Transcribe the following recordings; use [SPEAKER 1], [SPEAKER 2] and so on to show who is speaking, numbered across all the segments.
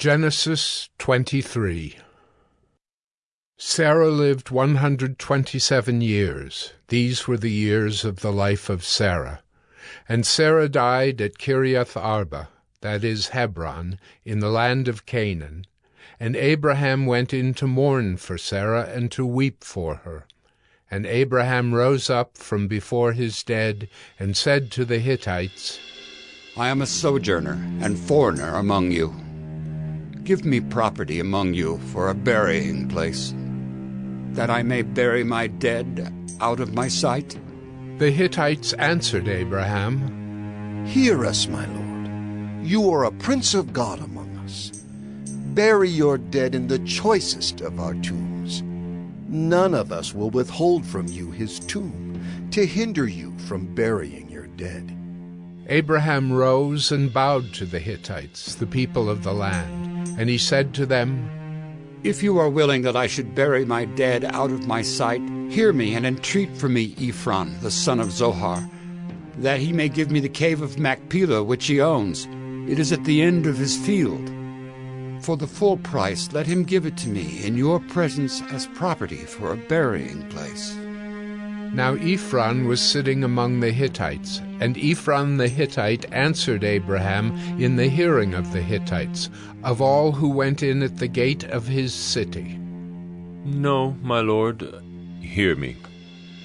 [SPEAKER 1] Genesis 23 Sarah lived 127 years. These were the years of the life of Sarah. And Sarah died at Kiriath Arba, that is Hebron, in the land of Canaan. And Abraham went in to mourn for Sarah and to weep for her. And Abraham rose up from before his dead and said to the Hittites,
[SPEAKER 2] I am a sojourner and foreigner among you. Give me property among you for a burying place, that I may bury my dead out of my sight.
[SPEAKER 1] The Hittites answered Abraham,
[SPEAKER 3] Hear us, my lord. You are a prince of God among us. Bury your dead in the choicest of our tombs. None of us will withhold from you his tomb to hinder you from burying your dead.
[SPEAKER 1] Abraham rose and bowed to the Hittites, the people of the land. And he said to them,
[SPEAKER 2] If you are willing that I should bury my dead out of my sight, hear me and entreat for me Ephron, the son of Zohar, that he may give me the cave of Machpelah which he owns. It is at the end of his field. For the full price let him give it to me in your presence as property for a burying place.
[SPEAKER 1] Now Ephron was sitting among the Hittites, and Ephron the Hittite answered Abraham in the hearing of the Hittites, of all who went in at the gate of his city.
[SPEAKER 4] No, my lord, hear me.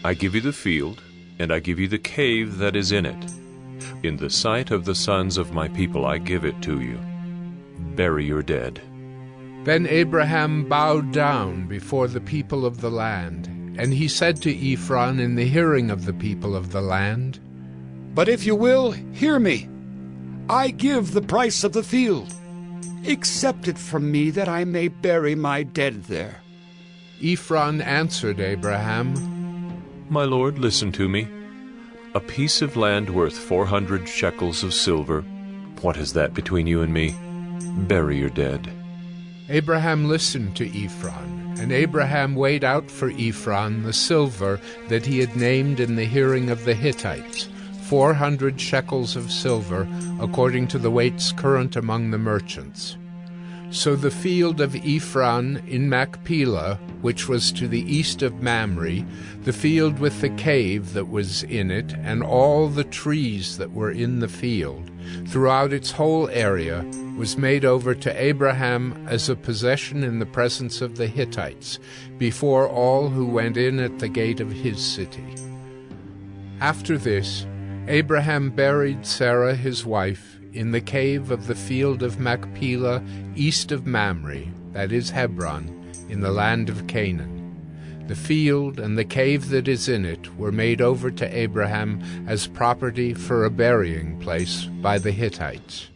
[SPEAKER 4] I give you the field, and I give you the cave that is in it. In the sight of the sons of my people I give it to you. Bury your dead.
[SPEAKER 1] Then Abraham bowed down before the people of the land, and he said to Ephron in the hearing of the people of the land,
[SPEAKER 2] But if you will, hear me. I give the price of the field. Accept it from me that I may bury my dead there.
[SPEAKER 1] Ephron answered Abraham,
[SPEAKER 4] My lord, listen to me. A piece of land worth four hundred shekels of silver. What is that between you and me? Bury your dead.
[SPEAKER 1] Abraham listened to Ephron. And Abraham weighed out for Ephron the silver that he had named in the hearing of the Hittites, four hundred shekels of silver, according to the weights current among the merchants. So the field of Ephron in Machpelah, which was to the east of Mamre, the field with the cave that was in it, and all the trees that were in the field, throughout its whole area, was made over to Abraham as a possession in the presence of the Hittites, before all who went in at the gate of his city. After this, Abraham buried Sarah his wife in the cave of the field of Machpelah east of Mamre, that is Hebron, in the land of Canaan. The field and the cave that is in it were made over to Abraham as property for a burying place by the Hittites.